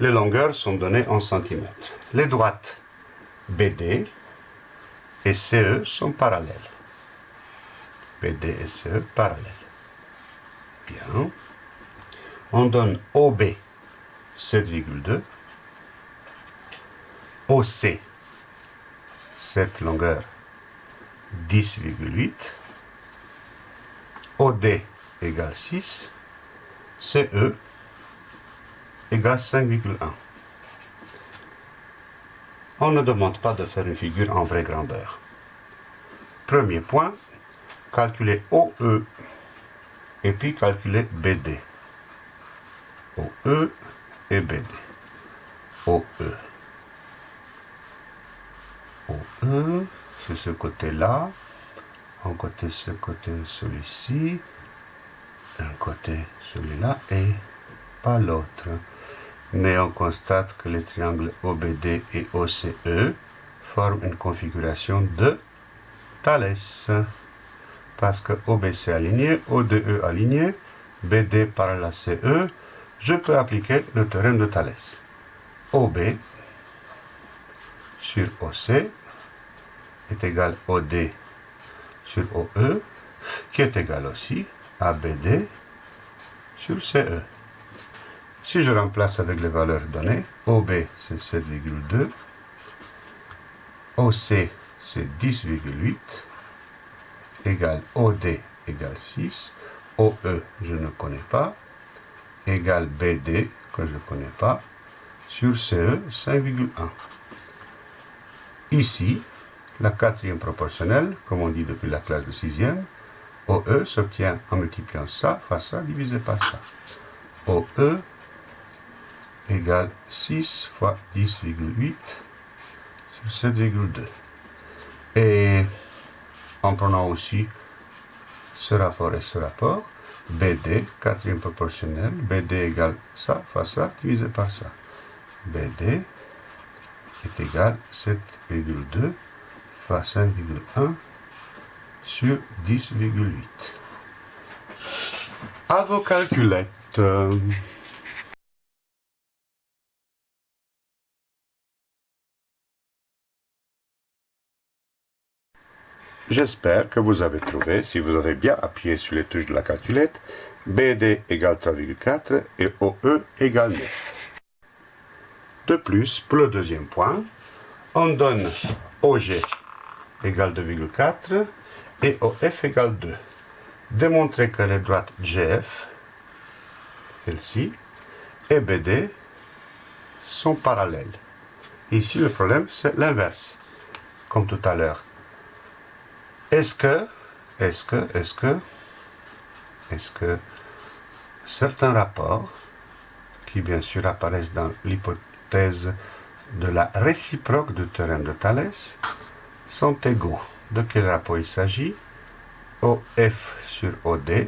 les longueurs sont données en centimètres. Les droites BD et CE sont parallèles. BD et CE parallèles. Bien. On donne OB 7,2, OC cette longueur 10,8, OD égale 6, CE égale 5,1. On ne demande pas de faire une figure en vraie grandeur. Premier point, calculer OE et puis calculer BD. OE et BD. OE. OE, c'est ce côté-là. Un côté, ce côté, celui-ci. Un côté, celui-là et pas l'autre mais on constate que les triangles OBD et OCE forment une configuration de Thalès. Parce que OBC aligné, ODE aligné, BD parallèle à CE, je peux appliquer le théorème de Thalès. OB sur OC est égal OD sur OE, qui est égal aussi à BD sur CE. Si je remplace avec les valeurs données, OB c'est 7,2, OC c'est 10,8, égale OD égale 6, OE je ne connais pas, égale BD que je ne connais pas, sur CE 5,1. Ici, la quatrième proportionnelle, comme on dit depuis la classe de sixième, OE s'obtient en multipliant ça fois ça divisé par ça. OE égale 6 fois 10,8 sur 7,2. Et en prenant aussi ce rapport et ce rapport, BD, quatrième proportionnel, BD égale ça fois ça divisé par ça. BD est égal 7,2 fois 5,1 sur 10,8. À vos calculettes. J'espère que vous avez trouvé, si vous avez bien appuyé sur les touches de la calculette, BD égale 3,4 et OE égale 9. De plus, pour le deuxième point, on donne OG égale 2,4 et OF égale 2. Démontrer que les droites GF, celle-ci, et BD sont parallèles. Ici, le problème, c'est l'inverse, comme tout à l'heure. Est-ce que, est-ce que, est-ce que, est-ce que certains rapports, qui bien sûr apparaissent dans l'hypothèse de la réciproque du théorème de Thalès, sont égaux? De quel rapport il s'agit? OF sur OD,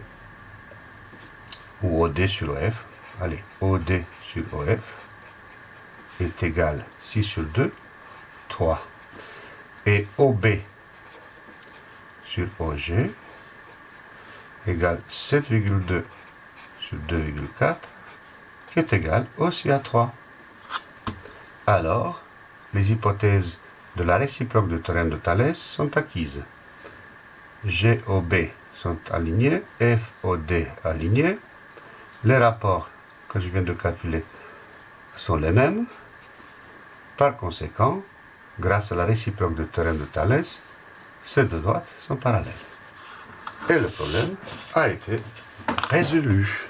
ou OD sur OF, allez, OD sur OF, est égal 6 sur 2, 3. Et OB sur OG égale 7,2 sur 2,4 qui est égal aussi à 3. Alors, les hypothèses de la réciproque du théorème de Thalès sont acquises. GOB sont alignés, FOD alignés. Les rapports que je viens de calculer sont les mêmes. Par conséquent, grâce à la réciproque du théorème de Thalès, ces deux droites sont parallèles. Et le problème a été résolu.